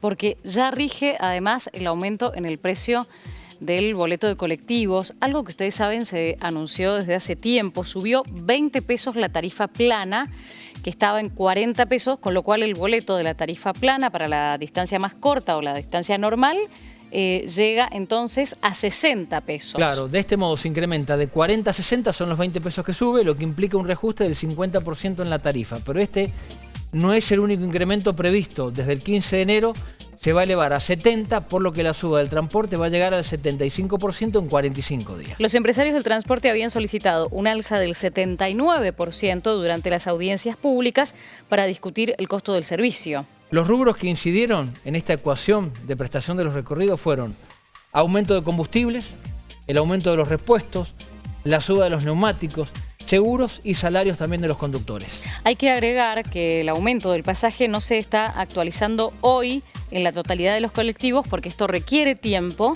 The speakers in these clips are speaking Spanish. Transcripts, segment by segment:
porque ya rige además el aumento en el precio del boleto de colectivos, algo que ustedes saben se anunció desde hace tiempo, subió 20 pesos la tarifa plana, que estaba en 40 pesos, con lo cual el boleto de la tarifa plana para la distancia más corta o la distancia normal eh, llega entonces a 60 pesos. Claro, de este modo se incrementa de 40 a 60, son los 20 pesos que sube, lo que implica un reajuste del 50% en la tarifa. Pero este no es el único incremento previsto. Desde el 15 de enero se va a elevar a 70, por lo que la suba del transporte va a llegar al 75% en 45 días. Los empresarios del transporte habían solicitado un alza del 79% durante las audiencias públicas para discutir el costo del servicio. Los rubros que incidieron en esta ecuación de prestación de los recorridos fueron aumento de combustibles, el aumento de los repuestos, la suba de los neumáticos, seguros y salarios también de los conductores. Hay que agregar que el aumento del pasaje no se está actualizando hoy en la totalidad de los colectivos porque esto requiere tiempo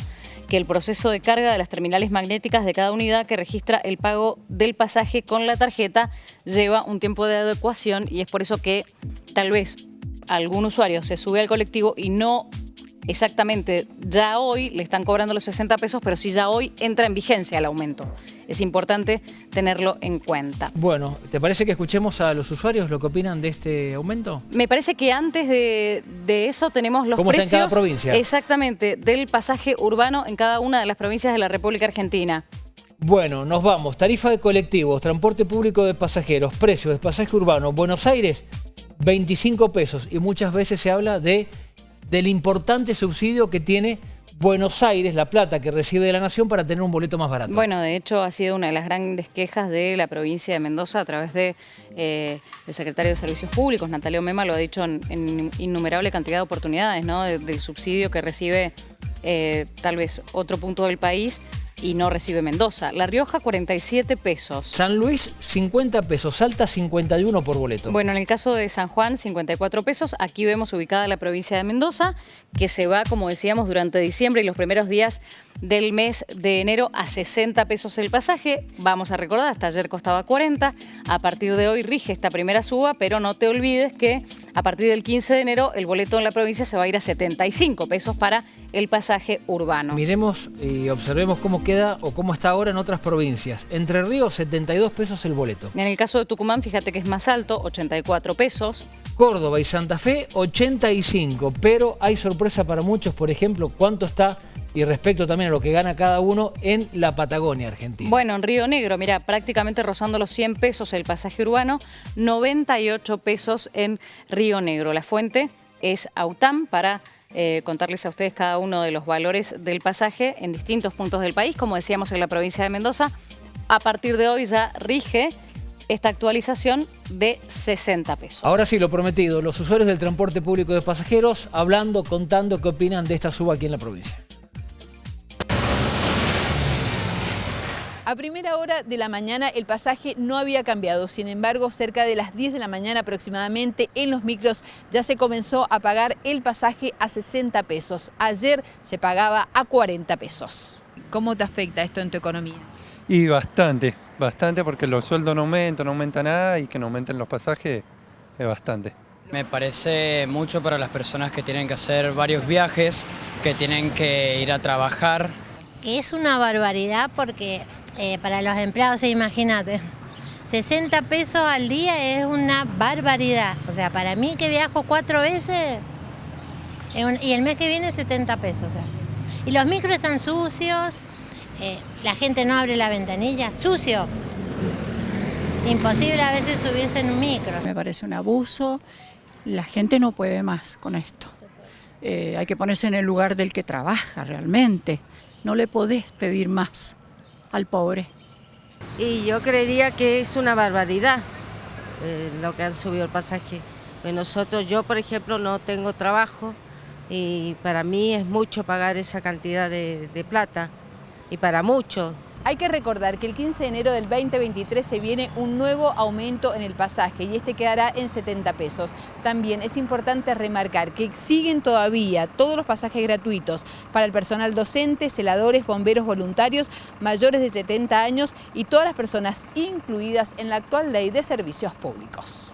que el proceso de carga de las terminales magnéticas de cada unidad que registra el pago del pasaje con la tarjeta lleva un tiempo de adecuación y es por eso que tal vez algún usuario se sube al colectivo y no exactamente ya hoy le están cobrando los 60 pesos, pero sí ya hoy entra en vigencia el aumento. Es importante tenerlo en cuenta. Bueno, ¿te parece que escuchemos a los usuarios lo que opinan de este aumento? Me parece que antes de, eso tenemos los ¿Cómo precios... Está en cada provincia? Exactamente, del pasaje urbano en cada una de las provincias de la República Argentina. Bueno, nos vamos. Tarifa de colectivos, transporte público de pasajeros, precios de pasaje urbano. Buenos Aires, 25 pesos. Y muchas veces se habla de del importante subsidio que tiene Buenos Aires, la plata que recibe de la Nación para tener un boleto más barato. Bueno, de hecho ha sido una de las grandes quejas de la provincia de Mendoza a través de eh, el secretario de Servicios Públicos, Natalio Mema, lo ha dicho en, innumerable cantidad de oportunidades, ¿no? del subsidio que recibe eh, tal vez otro punto del país y no recibe Mendoza. La Rioja, 47 pesos. San Luis, 50 pesos. Salta, 51 por boleto. Bueno, en el caso de San Juan, 54 pesos. Aquí vemos ubicada la provincia de Mendoza, que se va, como decíamos, durante diciembre y los primeros días del mes de enero a 60 pesos el pasaje. Vamos a recordar, hasta ayer costaba 40. A partir de hoy rige esta primera suba, pero no te olvides que a partir del 15 de enero el boleto en la provincia se va a ir a 75 pesos para el pasaje urbano. Miremos y observemos cómo queda o cómo está ahora en otras provincias. Entre Ríos, 72 pesos el boleto. En el caso de Tucumán, fíjate que es más alto, 84 pesos. Córdoba y Santa Fe, 85, pero hay sorpresa para muchos, por ejemplo, cuánto está y respecto también a lo que gana cada uno en la Patagonia Argentina. Bueno, en Río Negro, mira, prácticamente rozando los 100 pesos el pasaje urbano, 98 pesos en Río Negro. La fuente es Autam para eh, contarles a ustedes cada uno de los valores del pasaje en distintos puntos del país, como decíamos en la provincia de Mendoza. A partir de hoy ya rige esta actualización de 60 pesos. Ahora sí, lo prometido, los usuarios del transporte público de pasajeros hablando, contando qué opinan de esta suba aquí en la provincia. A primera hora de la mañana el pasaje no había cambiado, sin embargo cerca de las 10 de la mañana aproximadamente en los micros ya se comenzó a pagar el pasaje a 60 pesos. Ayer se pagaba a 40 pesos. ¿Cómo te afecta esto en tu economía? Y bastante, bastante porque los sueldos no aumentan, no aumenta nada y que no aumenten los pasajes es bastante. Me parece mucho para las personas que tienen que hacer varios viajes, que tienen que ir a trabajar. Es una barbaridad porque eh, para los empleados, imagínate. 60 pesos al día es una barbaridad. O sea, para mí que viajo cuatro veces y el mes que viene 70 pesos. Y los micros están sucios, eh, la gente no abre la ventanilla, sucio. Imposible a veces subirse en un micro. Me parece un abuso, la gente no puede más con esto. Eh, hay que ponerse en el lugar del que trabaja realmente. No le podés pedir más al pobre. Y yo creería que es una barbaridad eh, lo que han subido el pasaje. Pues nosotros, yo por ejemplo no tengo trabajo y para mí es mucho pagar esa cantidad de, de plata y para muchos. Hay que recordar que el 15 de enero del 2023 se viene un nuevo aumento en el pasaje y este quedará en 70 pesos. También es importante remarcar que siguen todavía todos los pasajes gratuitos para el personal docente, celadores, bomberos voluntarios, mayores de 70 años y todas las personas incluidas en la actual ley de servicios públicos.